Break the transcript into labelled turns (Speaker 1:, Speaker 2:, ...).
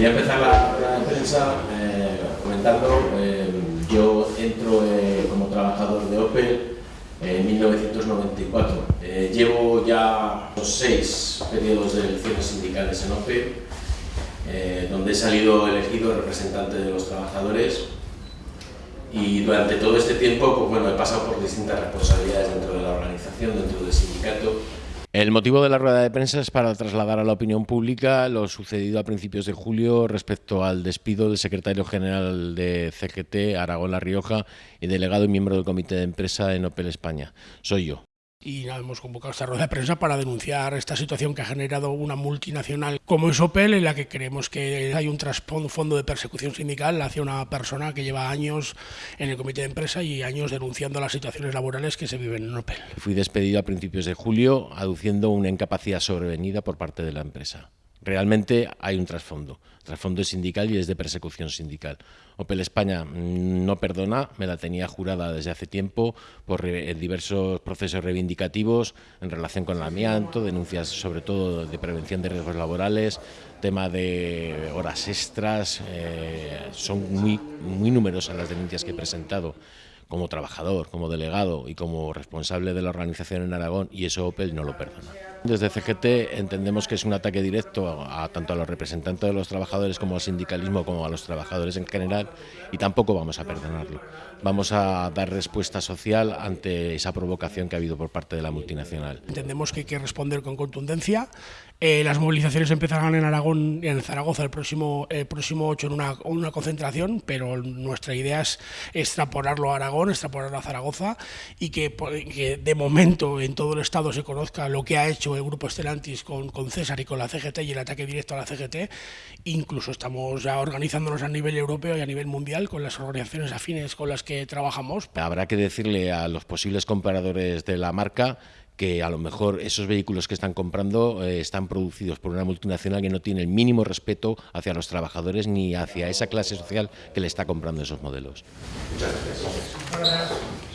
Speaker 1: a empezar la de prensa eh, comentando, eh, yo entro eh, como trabajador de Opel en 1994. Eh, llevo ya seis periodos de elecciones sindicales en Opel, donde he salido elegido representante de los trabajadores y durante todo este tiempo pues, bueno, he pasado por distintas responsabilidades dentro de la organización, dentro del sindicato.
Speaker 2: El motivo de la rueda de prensa es para trasladar a la opinión pública lo sucedido a principios de julio respecto al despido del secretario general de CGT, Aragón La Rioja, y delegado y miembro del comité de empresa en Opel España. Soy yo
Speaker 3: y hemos convocado esta rueda de prensa para denunciar esta situación que ha generado una multinacional como es Opel, en la que creemos que hay un trasfondo de persecución sindical hacia una persona que lleva años en el comité de empresa y años denunciando las situaciones laborales que se viven en Opel.
Speaker 2: Fui despedido a principios de julio aduciendo una incapacidad sobrevenida por parte de la empresa realmente hay un trasfondo. Trasfondo sindical y es de persecución sindical. Opel España no perdona, me la tenía jurada desde hace tiempo por diversos procesos reivindicativos en relación con el amianto, denuncias sobre todo de prevención de riesgos laborales, tema de horas extras, eh, son muy, muy numerosas las denuncias que he presentado como trabajador, como delegado y como responsable de la organización en Aragón y eso Opel no lo perdona. Desde CGT entendemos que es un ataque directo a, tanto a los representantes de los trabajadores como al sindicalismo como a los trabajadores en general y tampoco vamos a perdonarlo. Vamos a dar respuesta social ante esa provocación que ha habido por parte de la multinacional.
Speaker 3: Entendemos que hay que responder con contundencia. Eh, las movilizaciones empezarán en Aragón y en Zaragoza el próximo, el próximo 8 en una, una concentración, pero nuestra idea es extrapolarlo a Aragón, extrapolarlo a Zaragoza y que, que de momento en todo el Estado se conozca lo que ha hecho el grupo Estelantis con, con César y con la CGT y el ataque directo a la CGT. Incluso estamos ya organizándonos a nivel europeo y a nivel mundial con las organizaciones afines con las que trabajamos.
Speaker 2: Habrá que decirle a los posibles compradores de la marca que a lo mejor esos vehículos que están comprando eh, están producidos por una multinacional que no tiene el mínimo respeto hacia los trabajadores ni hacia esa clase social que le está comprando esos modelos.
Speaker 1: Muchas gracias.